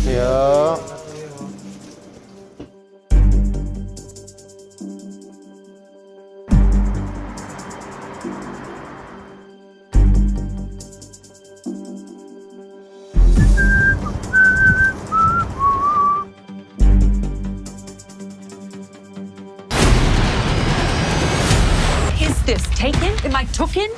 안녕하세요. Is this taken? Am I taken?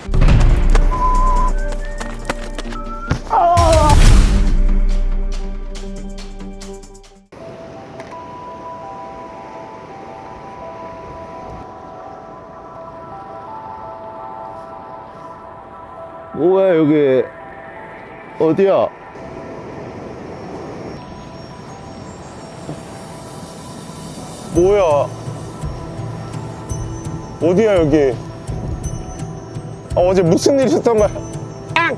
뭐야 여기 어디야? 뭐야? 어디야 여기? 아, 어제 무슨 일 있었던 거야? 아!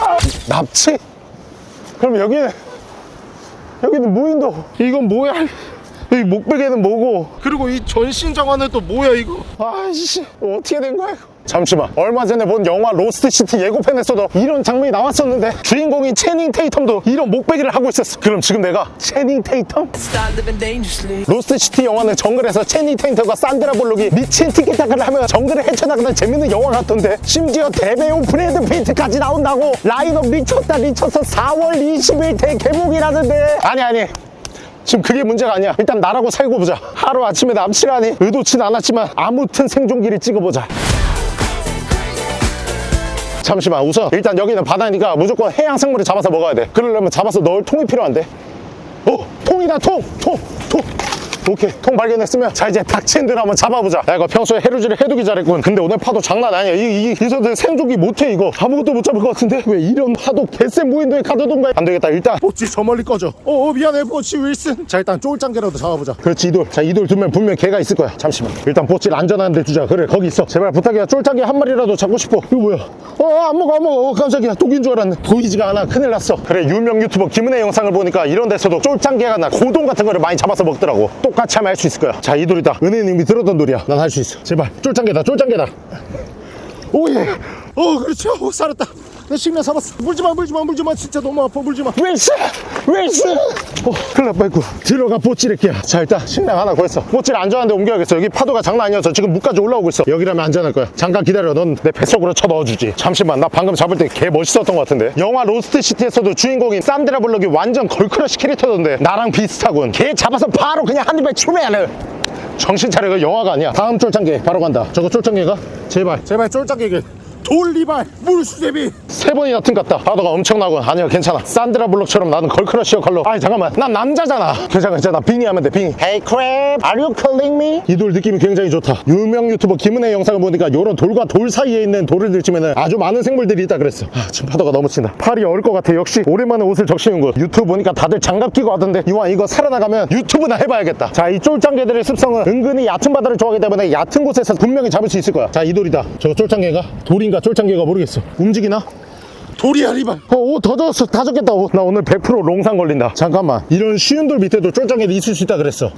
아! 납치? 그럼 여기는 여기는 무인도 이건 뭐야? 여기 목베개는 뭐고? 그리고 이 전신 정화는 또 뭐야 이거? 아이씨 어떻게 된 거야 이거? 잠시만. 얼마 전에 본 영화 로스트시티 예고편에서도 이런 장면이 나왔었는데 주인공인 채닝 테이텀도 이런 목베개를 하고 있었어. 그럼 지금 내가 채닝 테이텀? 로스트시티 영화는 정글에서 채닝 테이텀과 산드라 볼록이 미친 티키타카를 하며 정글을 헤쳐나가는 재밌는 영화 같던데 심지어 대배우 브래드 피트까지 나온다고 라인업 미쳤다 미쳤어. 4월 20일 대개봉이라는데. 아니 아니. 지금 그게 문제가 아니야. 일단 나라고 살고 보자. 하루 아침에 납치라니 의도치 않았지만 아무튼 생존기를 찍어보자 잠시만 우선 일단 여기는 바다니까 무조건 해양 생물을 잡아서 먹어야 돼. 그러려면 잡아서 넣을 통이 필요한데. 어 통이다 통 통 통 오케이 통 발견했으면 자 이제 닥친들 한번 잡아보자. 야 이거 평소에 해루질을 해두기 잘했군. 근데 오늘 파도 장난 아니야. 이, 이, 이 선들 생존기 못해 이거. 아무것도 못 잡을 것 같은데? 왜 이런 파도 개센 무인도에 가둬둔 거야? 안 되겠다 일단. 보치 저 멀리 꺼져. 어, 어 미안해 보치 윌슨. 자 일단 쫄짱개라도 잡아보자. 그렇지 이돌. 자 이돌 두면 분명 개가 있을 거야. 잠시만. 일단 보치를 안전한 데 두자. 그래 거기 있어. 제발 부탁이야. 쫄짱개 한 마리라도 잡고 싶어. 이거 뭐야? 어 안 먹어 안 먹어. 어, 깜짝이야. 독인 줄 알았네. 보이지가 않아. 큰일 났어. 그래 유명 유튜버 김은혜 영상을 보니까 이런 데서도 쫄짱개가 나 고동 같은 거를 많이 잡아서 먹더라고 똑같이 하면 할 수 있을 거야. 자 이 돌이다. 은혜님이 들었던 돌이야. 난 할 수 있어. 제발. 쫄짱개다 쫄짱개다. Oh yeah. 어 그렇죠. 어, 살았다 내 식량 잡았어. 물지마 물지마 물지마. 진짜 너무 아파. 물지마. 윌슨 윌슨 어 큰일 날 뻔했고. 들어가 보찌를게야 자 일단 식량 하나 구했어. 보찌를 안전한 데 옮겨야겠어. 여기 파도가 장난 아니어서 지금 물까지 올라오고 있어. 여기라면 안전할 거야. 잠깐 기다려. 넌 내 뱃속으로 쳐 넣어주지. 잠시만 나 방금 잡을 때 개 멋있었던 것 같은데. 영화 로스트시티에서도 주인공인 산드라 블록이 완전 걸크러쉬 캐릭터던데. 나랑 비슷하군. 개 잡아서 바로 그냥 한 입에 추매하는 정신 차려. 이거 영화가 아니야. 다음 쫄짱개. 바로 간다. 저거 쫄짱개가? 제발. 제발 쫄짱개게 돌리발 물수제비. 세 번이나 틈갔다. 파도가 엄청나고 아니야 괜찮아. 산드라 블록처럼 나는 걸크러쉬 역할로. 아니 잠깐만. 난 남자잖아. 괜찮아 괜찮아. 빙의 하면 돼 빙의 Hey crab are you calling me? 이 돌 느낌이 굉장히 좋다. 유명 유튜버 김은혜 영상을 보니까 이런 돌과 돌 사이에 있는 돌을 들치면 아주 많은 생물들이 있다 그랬어. 아, 지금 파도가 너무 친다 팔이 얼 것 같아. 역시 오랜만에 옷을 적시는 거 유튜브 보니까 다들 장갑 끼고 하던데 이왕 이거 살아나가면 유튜브나 해봐야겠다. 자 이 쫄짱개들의 습성은 은근히 얕은 바다를 좋아하기 때문에 얕은 곳에서 분명히 잡을 수 있을 거야. 자 이 돌이다. 저거 쫄짱개가 돌인 가 쫄짱개가 모르겠어. 움직이나? 돌이야 리발. 어, 옷더 젖었어. 다 젖겠다. 옷. 나 오늘 100% 롱상 걸린다. 잠깐만. 이런 쉬운 돌 밑에도 쫄짱개도 있을 수 있다 그랬어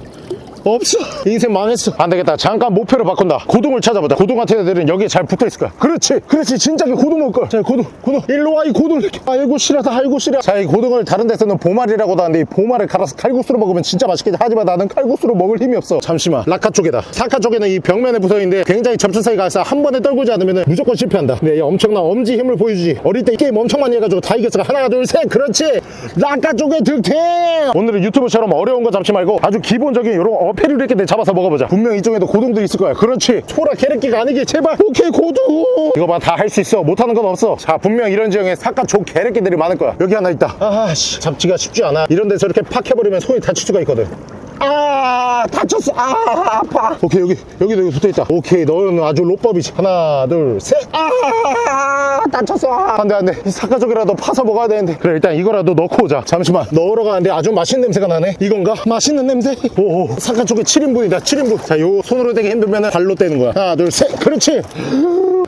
없어. 인생 망했어. 안 되겠다. 잠깐 목표를 바꾼다. 고동을 찾아보자. 고동 같은 애들은 여기에 잘 붙어있을 거야. 그렇지. 그렇지. 진작에 고동 먹을 자 고동 고동 일로 와 이 고동 아이고 싫어다. 아이고 싫어 자이 고동을 다른 데서는 보말이라고도 하는데 이 보말을 갈아서 칼국수로 먹으면 진짜 맛있겠지. 하지만 나는 칼국수로 먹을 힘이 없어. 잠시만. 라카 쪽에다. 사카 쪽에는 이 벽면에 붙어있는데 굉장히 접촉사이 가서 한 번에 떨구지 않으면 무조건 실패한다. 이 엄청난 엄지 힘을 보여주지. 어릴 때이 게임 엄청 많이 해가지고 다 이겼어. 하나 둘 셋. 그렇지. 라카 쪽에 득템. 오늘은 유튜브처럼 어려운 거 잡지 말고 아주 기본적인 이런 어패류 이렇게 잡아서 먹어보자. 분명 이쪽에도 고동도 있을 거야. 그렇지. 초라 게레끼가 아니게 제발. 오케이 고동 이거 봐 다 할 수 있어. 못하는 건 없어. 자 분명 이런 지형에 조 게레끼들이 많을 거야. 여기 하나 있다. 아씨. 잡지가 쉽지 않아. 이런 데서 이렇게 팍 해버리면 손이 다칠 수가 있거든 아 다쳤어. 아 아파. 오케이 여기 여기도 여기 붙어있다. 오케이 너는 아주 로법이지. 하나 둘 셋 아 다쳤어. 안돼 안돼. 이 사카족이라도 파서 먹어야 되는데. 그래 일단 이거라도 넣고 오자. 잠시만. 넣으러 가는데 아주 맛있는 냄새가 나네. 이건가? 맛있는 냄새? 오오. 사카족이 7인분이다 7인분. 자 요 손으로 되기 힘들면 발로 떼는 거야. 하나 둘 셋. 그렇지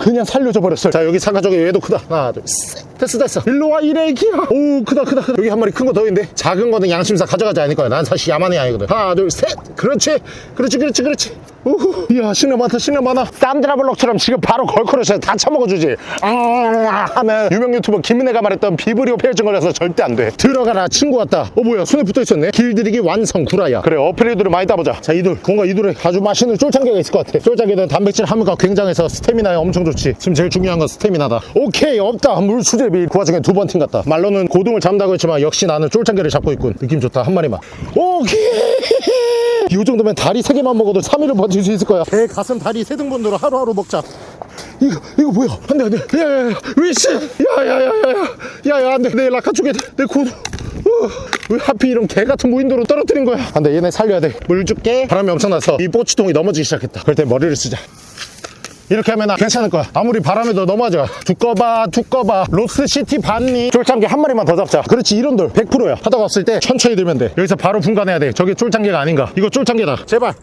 그냥 살려줘 버렸어 자 여기 사카족이 얘도 크다. 하나 둘셋. 됐어 됐어. 일로 와 이래기야 오 크다 크다 크다. 여기 한 마리 큰 거 더 있는데? 작은 거는 양심상 가져가지 않을 거야. 난 사실 야만이 아니거든. 하나 둘 셋. 그렇지 그렇지 그렇지 그렇지 우후, 이야 신뢰 많다 신뢰 많아. 산드라블록처럼 지금 바로 걸크러셔 다 처먹어주지. 아 하면 유명 유튜버 김은혜가 말했던 비브리오 폐혈증 걸려서 절대 안 돼. 들어가라 친구 같다. 어 뭐야 손에 붙어있었네. 길들이기 완성 구라야. 그래 어플리드를 많이 따보자. 자 이돌 뭔가 이돌에 아주 맛있는 쫄창게가 있을 것 같아. 쫄창게는 단백질 함유가 굉장해서 스태미나에 엄청 좋지. 지금 제일 중요한 건 스태미나다. 오케이 없다. 물 수제비 그 와중에 두 번 팀 같다. 말로는 고등을 잡는다고 했지만 역시 나는 쫄창게를 잡고 있군. 느낌 좋다. 한 마리만. 오케이. 이 정도면 다리 세 개만 먹어도 3일을 버틸 수 있을 거야. 배 가슴 다리 세 등분으로 하루하루 먹자. 이거 이거 뭐야? 안돼 안돼. 야야야 위시 야야야야야. 야야 안돼. 내 라카 쪽에 내 고도 어, 왜 하필 이런 개 같은 무인도로 떨어뜨린 거야? 안돼 얘네 살려야 돼물 줄게. 바람이 엄청나서 이 뽀치통이 넘어지기 시작했다. 그럴 때 머리를 쓰자. 이렇게 하면 괜찮을 거야. 아무리 바람에도 넘어져. 두꺼봐 두꺼봐. 로스시티 반니. 쫄창게 한 마리만 더 잡자. 그렇지 이런 돌. 100%야. 하다가 없을 때 천천히 들면 돼. 여기서 바로 분간해야 돼. 저게 쫄창게가 아닌가. 이거 쫄창게다. 제발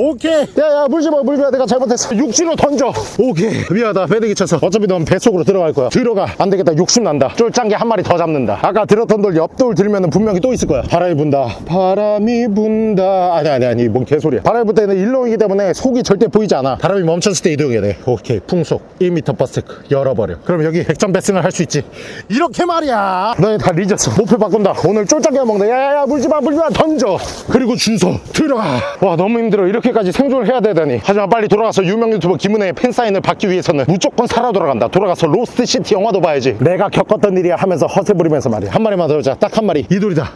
오케이. 야야 물지마 물지마 내가 잘못했어. 육지로 던져. 오케이. 미안하다. 배대기 쳐서. 어차피 넌 뱃속으로 들어갈 거야. 들어가. 안 되겠다. 욕심 난다. 쫄짱게 한 마리 더 잡는다. 아까 들었던 돌 옆돌 들면 분명히 또 있을 거야. 바람이 분다. 바람이 분다. 아니 아니 아니. 뭔 개소리야. 바람이 불 때는 일렁이기 때문에 속이 절대 보이지 않아. 바람이 멈췄을 때 이동해야 돼. 오케이. 풍속. 1m per sec. 열어버려. 그럼 여기 백전백승을 할 수 있지. 이렇게 말이야. 너네 다 뒤졌어 목표 바꾼다. 오늘 쫄짱게 먹는다 야야야. 물지마 물지마 던져. 그리고 준서. 들어가. 와 너무 힘들어. 이렇게 까지 생존을 해야 되다니. 하지만 빨리 돌아가서 유명 유튜버 김은혜의 팬사인을 받기 위해서는 무조건 살아 돌아간다. 돌아가서 로스트시티 영화도 봐야지. 내가 겪었던 일이야 하면서 허세 부리면서 말이야. 한 마리만 더 여자. 딱 한 마리. 이 돌이다.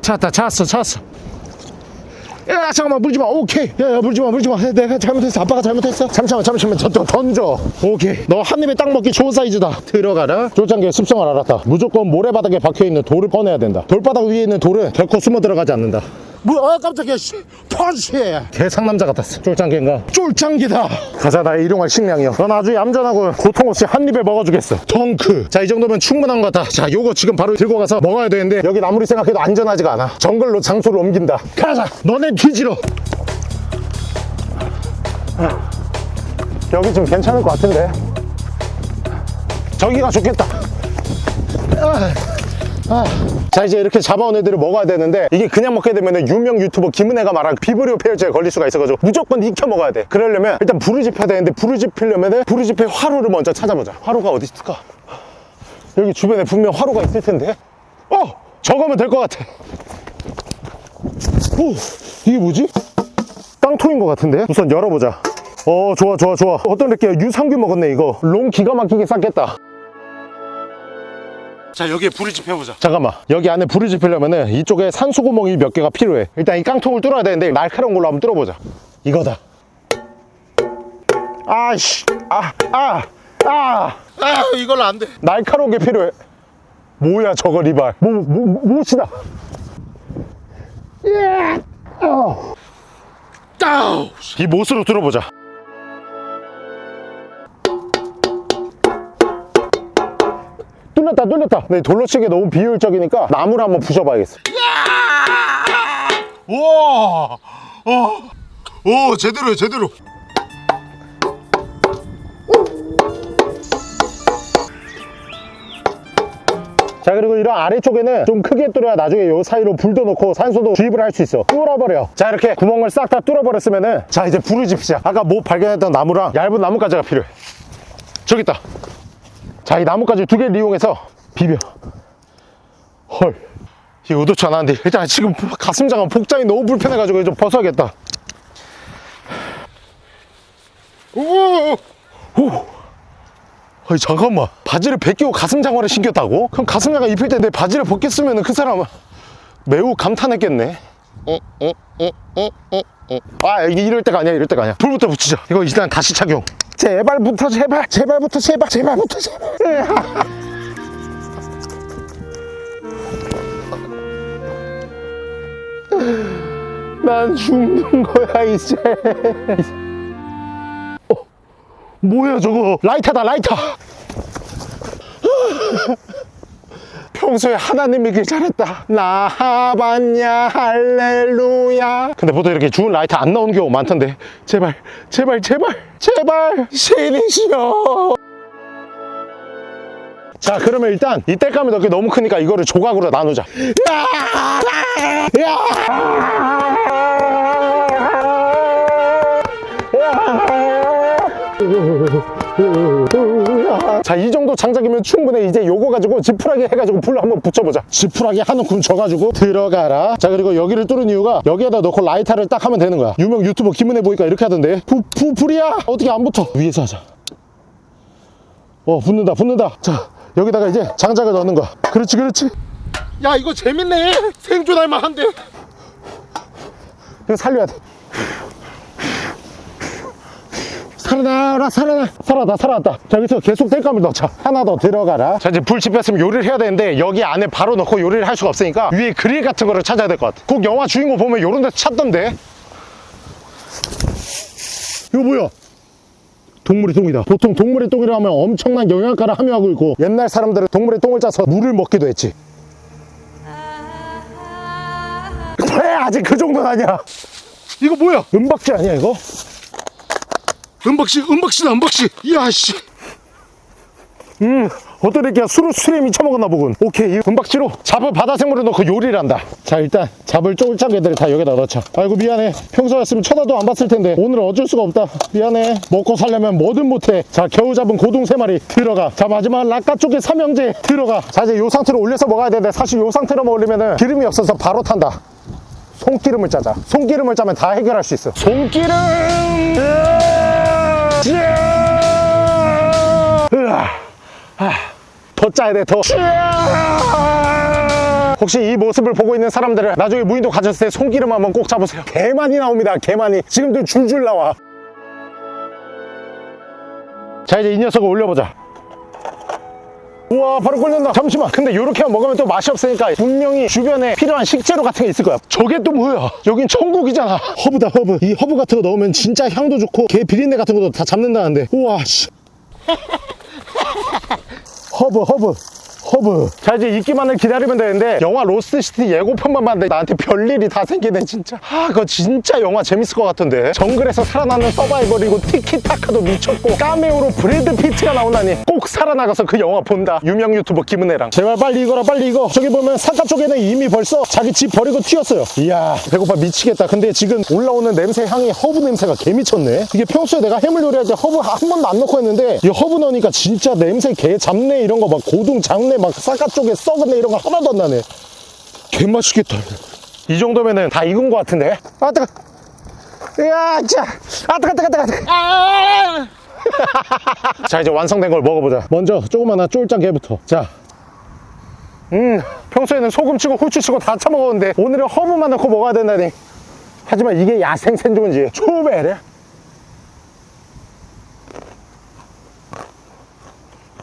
찾았다. 찾았어. 찾았어. 야 잠깐만. 물지마. 오케이. 야야 물지마. 물지마. 내가 잘못했어. 아빠가 잘못했어? 잠시만 잠시만. 저, 저 던져. 오케이. 너 한 입에 딱 먹기 좋은 사이즈다. 들어가라. 쫄짱개의 습성을 알았다. 무조건 모래바닥에 박혀있는 돌을 꺼내야 된다. 돌바닥 위에 있는 돌은 결코 숨어 들어가지 않는다 뭐야 아 깜짝이야. 씨 펀치 개상남자 같았어. 쫄짱개인가? 쫄짱개다. 가자 나의 일용할 식량이여 넌 아주 얌전하고 고통 없이 한 입에 먹어주겠어. 덩크. 자 이 정도면 충분한 것 같다 자 요거 지금 바로 들고 가서 먹어야 되는데 여긴 아무리 생각해도 안전하지가 않아. 정글로 장소를 옮긴다. 가자. 너네 뒤지러. 여기 좀 괜찮을 것 같은데. 저기가 좋겠다 자 이제 이렇게 잡아온 애들을 먹어야 되는데 이게 그냥 먹게 되면 유명 유튜버 김은혜가 말한 비브리오 폐혈증에 걸릴 수가 있어가지고 무조건 익혀 먹어야 돼. 그러려면 일단 지펴야 되는데 불을 지필 화로를 먼저 찾아보자. 화로가 어디 있을까? 여기 주변에 분명 화로가 있을 텐데. 어! 저거면 될 것 같아. 오! 이게 뭐지? 깡통인 것 같은데? 우선 열어보자. 어 좋아 좋아 좋아. 어떤 느낌이야? 유산균 먹었네 이거. 롱 기가 막히게 쌌겠다 자 여기에 불을 지펴보자. 잠깐만. 여기 안에 불을 지피려면은 이쪽에 산소 구멍이 몇 개가 필요해. 일단 이 깡통을 뚫어야 되는데 날카로운 걸로 한번 뚫어보자. 이거다. 아씨. 아아아. 아, 아, 이걸로 안돼. 날카로운 게 필요해. 뭐야 저거 리발. 뭐, 뭐, 무엇이다? 예. 어. 이 못으로 뚫어보자 뚫렸다 뚫렸다. 네, 돌로 치기 너무 비효율적이니까 나무를 한번 부셔봐야겠어 우와! 오 제대로야 제대로. 자 그리고 이런 아래쪽에는 좀 크게 뚫어야 나중에 요 사이로 불도 넣고 산소도 주입을 할 수 있어. 뚫어버려. 자 이렇게 구멍을 싹 다 뚫어버렸으면은 자 이제 불을 지피자 아까 못 발견했던 나무랑 얇은 나뭇가지가 필요해. 저기 있다 자 이 나뭇가지 두 개를 이용해서 비벼 헐 이거 의도치 않았는데 일단 지금 가슴장은 복장이 너무 불편해가지고 좀 벗어야겠다 오! 오! 아니 잠깐만 바지를 벗기고 가슴장화를 신겼다고? 그럼 가슴장화 입힐 때 내 바지를 벗겼으면 그 사람은 매우 감탄했겠네 어? 어? 어? 어? 어? 어? 아 이럴 때가 아니야 이럴 때가 아니야 불부터 붙이자 이거 일단 다시 착용 제발부터 제발 제발부터 제발 제발부터 제발. 난 죽는 거야 이제. 어, 뭐야 저거? 라이터다 라이터 평소에 하나님 믿길 잘했다. 나하반야 할렐루야. 근데 보통 이렇게 죽은 라이터 안 나오는 경우 많던데. 제발 제발 제발 제발. 신이시여. 자 그러면 일단 이 땔감이 너무 크니까 이거를 조각으로 나누자! 자, 이 정도 장작이면 충분해. 이제 요거 가지고 지푸라기 해가지고 불 한번 붙여보자. 지푸라기 한 움큼 져가지고 들어가라. 자, 그리고 여기를 뚫은 이유가 여기에다 넣고 라이터를 딱 하면 되는 거야. 유명 유튜버 김은혜 보니까 이렇게 하던데. 부, 부, 불이야! 어떻게 안 붙어? 위에서 하자. 어, 붙는다, 붙는다. 자, 여기다가 이제 장작을 넣는 거야. 그렇지, 그렇지. 야 이거 재밌네 생존할 만한데 이거 살려야 돼. 살아나라, 살아나. 살아다, 살아났다. 자, 여기서 계속 뗄감을 넣자. 하나 더 들어가라. 자, 이제 불 지폈으면 요리를 해야 되는데, 여기 안에 바로 넣고 요리를 할 수가 없으니까, 위에 그릴 같은 거를 찾아야 될 것 같아. 꼭 영화 주인공 보면 요런 데서 찾던데. 이거 뭐야? 동물의 똥이다. 보통 동물의 똥이라 하면 엄청난 영양가를 함유하고 있고, 옛날 사람들은 동물의 똥을 짜서 물을 먹기도 했지. 왜 아직 그 정도는 아니야. 이거 뭐야 은박지 아니야, 이거? 은박씨 은박씨다 은박씨 이야 씨 음, 어떤 애기야 술을 술에 미쳐먹었나 보군. 오케이, 이 은박지로 잡을 바다 생물을 넣고 요리를 한다. 자, 일단 잡을 쫄짝 애들을 다 여기다 넣자. 아이고, 미안해. 평소였으면 쳐다도 안 봤을 텐데. 오늘은 어쩔 수가 없다. 미안해. 먹고 살려면 뭐든 못해. 자, 겨우 잡은 고동 세 마리 들어가. 자, 마지막 락가 쪽에 삼형제 들어가. 자, 이제 요 상태로 올려서 먹어야 되는데 사실 요 상태로만 올리면은 기름이 없어서 바로 탄다. 손기름을 짜자. 손기름을 짜면 다 해결할 수 있어. 손기름! 으아! 아, 더 짜야 돼, 더. 혹시 이 모습을 보고 있는 사람들은 나중에 무인도 가셨을 때 손기름 한번 꼭 잡으세요. 개 많이 나옵니다, 개 많이. 지금도 줄줄 나와. 자, 이제 이 녀석을 올려보자. 우와 바로 끓는다. 잠시만. 근데 이렇게 먹으면 또 맛이 없으니까 분명히 주변에 필요한 식재료 같은 게 있을 거야. 저게 또 뭐야? 여긴 천국이잖아. 허브다 허브. 이 허브 같은 거 넣으면 진짜 향도 좋고 게 비린내 같은 것도 다 잡는다는데. 우와 씨. 허브 허브 허브. 자 이제 익기만을 기다리면 되는데 영화 로스트시티 예고편만 봤는데 나한테 별일이 다 생기네 진짜. 아 그거 진짜 영화 재밌을 것 같은데. 정글에서 살아나는 서바이벌이고 티키타카도 미쳤고 까메오로 브래드 피트가 나온다니 꼭 살아나가서 그 영화 본다. 유명 유튜버 김은혜랑. 제발 빨리 익어라 빨리 익어. 저기 보면 삿갓조개는 이미 벌써 자기 집 버리고 튀었어요. 이야 배고파 미치겠다. 근데 지금 올라오는 냄새 향이 허브 냄새가 개 미쳤네. 이게 평소에 내가 해물 요리할 때 허브 한 번도 안 넣고 했는데 이 허브 넣으니까 진짜 냄새 개 잡내 이런 거 막 고동 잡내 막 삿갓조개 썩은 내 이런 거 하나도 안 나네. 개 맛있겠다. 이 정도면은 다 익은 거 같은데? 아 뜨거. 이야 자. 아 뜨거 뜨거 뜨거 뜨거. 자 이제 완성된 걸 먹어보자. 먼저 조그마한 쫄짱 개부터. 자. 음, 평소에는 소금 치고 후추 치고 다 처먹었는데 오늘은 허브만 넣고 먹어야 된다니. 하지만 이게 야생 생존지. 초베레.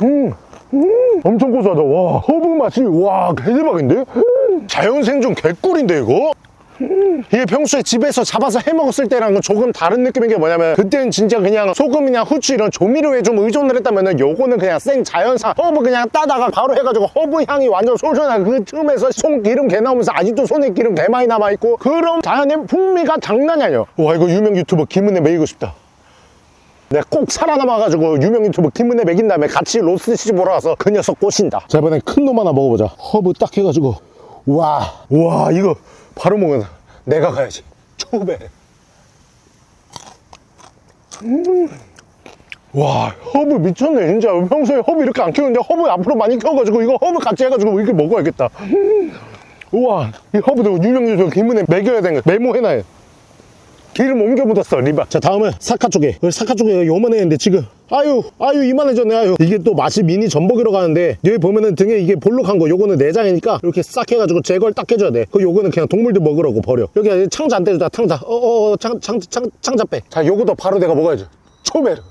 음, 음, 엄청 고소하다. 와, 허브 맛이, 와, 개대박인데? 음, 자연 생존 개꿀인데, 이거? 음, 이게 평소에 집에서 잡아서 해 먹었을 때랑은 조금 다른 느낌인 게 뭐냐면 그때는 진짜 그냥 소금이나 후추 이런 조미료에 좀 의존을 했다면 은 요거는 그냥 생 자연산 허브 그냥 따다가 바로 해가지고 허브 향이 완전 솔솔한 그 틈에서 손기름 개 나오면서 아직도 손에 기름 개 많이 남아있고 그런 자연의 풍미가 장난이 아니야 와 이거 유명 유튜버 김은혜 먹이고 싶다 내가 꼭 살아남아가지고 유명 유튜버 김은혜 먹인 다음에 같이 로스트시티 보러 가서 그 녀석 꼬신다. 자 이번엔 큰 놈 하나 먹어보자. 허브 딱 해가지고. 와, 와 이거 바로 먹는다 내가 가야지. 초배 음. 와 허브 미쳤네 진짜. 평소에 허브 이렇게 안 키우는데 허브 앞으로 많이 키워가지고 이거 허브 같이 해가지고 이렇게 먹어야겠다. 음. 우와 이 허브도 유명 유튜버 김은혜 먹여야 되는 거 메모해놔야 기름 옮겨 묻었어 리바. 자 다음은 사카 쪽에. 여기 사카 쪽에 요만했는데 지금. 아유 아유 이만해졌네 아유. 이게 또 맛이 미니 전복이라고 하는데 여기 보면은 등에 이게 볼록한 거 요거는 내장이니까 이렇게 싹 해가지고 제거를 딱 해줘야 돼그 요거는 그냥 동물들 먹으라고 버려. 여기 창자 안 떼주다 창자. 어어 창, 창, 창, 창자 빼자 요거도 바로 내가 먹어야죠. 초메르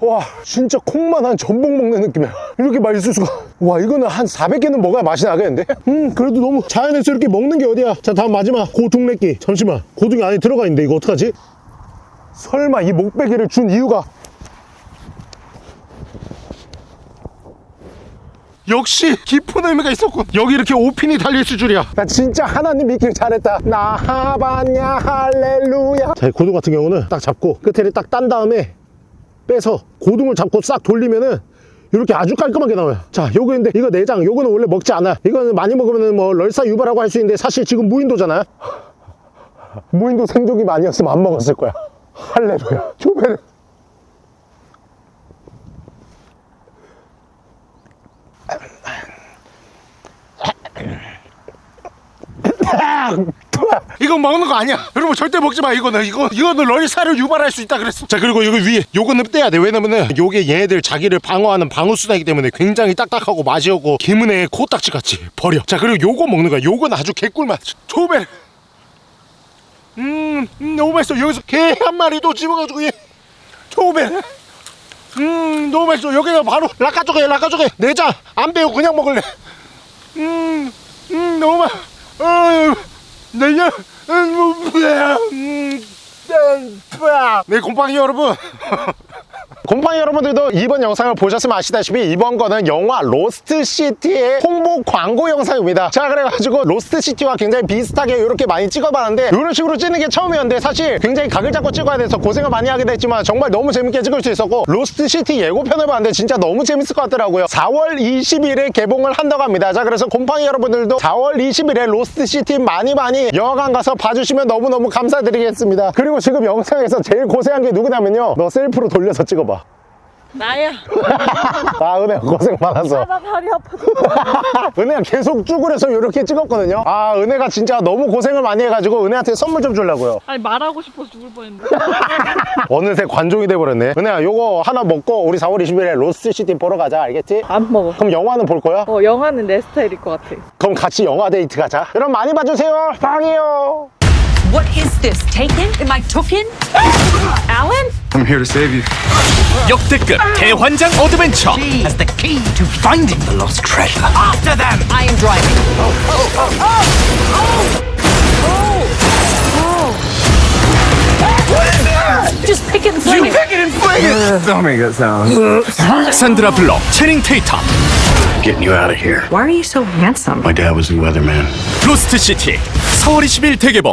와 진짜 콩만 한 전복 먹는 느낌이야. 이렇게 맛있을 수가. 와 이거는 한 400개는 먹어야 맛이 나겠는데? 음 그래도 너무 자연에서 이렇게 먹는 게 어디야? 자 다음 마지막. 고둥래끼. 잠시만. 고둥이 안에 들어가 있는데 이거 어떡하지? 설마 이 목베개를 준 이유가? 역시 깊은 의미가 있었군. 여기 이렇게 오핀이 달려있을 줄이야. 나 진짜 하나님 믿길 잘했다. 나하바냐 할렐루야. 자 고둥 같은 경우는 딱 잡고 끝에를 딱 딴 다음에 빼서 고둥을 잡고 싹 돌리면은 이렇게 아주 깔끔하게 나와요. 자 요거 인데 이거 내장. 요거는 원래 먹지 않아. 이거는 많이 먹으면 뭐 럴사 유발하고 할 수 있는데 사실 지금 무인도잖아. 무인도 생존기 아니었으면 안 먹었을 거야. 할렐루야. 조배를. 이건 먹는 거 아니야. 여러분 절대 먹지 마 이거는. 이거 이거는 럴사를 유발할 수 있다 그랬어. 자 그리고 여기 위에 요거는 떼야 돼. 왜냐면은 요게 얘네들 자기를 방어하는 방어수단이기 때문에 굉장히 딱딱하고 맛이 없고 김은혜의 코딱지 같이 버려. 자 그리고 요거 먹는 거야. 요건 아주 개꿀맛. 조배. 음, 음 너무 맛있어. 여기서 개 한 마리 도 집어가지고 얘 조배. 음 너무 맛있어. 여기가 바로 삿갓조개 삿갓조개. 내장 안 빼고 그냥 먹을래. 음, 음 너무 맛 어, 내년 음, 네 곰팡이 여러분 곰팡이 여러분들도 이번 영상을 보셨으면 아시다시피 이번 거는 영화 로스트 시티의 홍보 광고 영상입니다. 자 그래가지고 로스트 시티와 굉장히 비슷하게 이렇게 많이 찍어봤는데 이런 식으로 찍는 게 처음이었는데 사실 굉장히 각을 잡고 찍어야 돼서 고생을 많이 하게 됐지만 정말 너무 재밌게 찍을 수 있었고 로스트 시티 예고편을 봤는데 진짜 너무 재밌을 것 같더라고요. 4월 20일에 개봉을 한다고 합니다. 자 그래서 곰팡이 여러분들도 4월 20일에 로스트 시티 많이 많이 영화관 가서 봐주시면 너무너무 감사드리겠습니다. 그리고 지금 영상에서 제일 고생한 게 누구냐면요. 너 셀프로 돌려서 찍어봐. 나야. 아 은혜야 고생 많았어 나 다리 아파. 은혜가 계속 쭈그려서 이렇게 찍었거든요 아 은혜가 진짜 너무 고생을 많이 해가지고 은혜한테 선물 좀 주려고요 아니 말하고 싶어서 죽을 뻔했는데. 어느새 관종이 돼버렸네 은혜야 요거 하나 먹고 우리 4월 20일에 로스트시티 보러 가자 알겠지? 안 먹어. 그럼 영화는 볼 거야? 어 영화는 내 스타일일 것 같아. 그럼 같이 영화 데이트 가자 여러분 많이 봐주세요 빵이요 What is this? Taken? Am I taken? Alan? I'm here to save you. 역대급 대환장 어드벤처 has the key to finding the lost treasure. After them I am driving. Just pick it and fling it. Don't make that sound. 산드라 블럭 체닝 테이터 Getting you out of here. Why are you so handsome? My dad was the weatherman. 로스트 시티 4월 20일 대개봉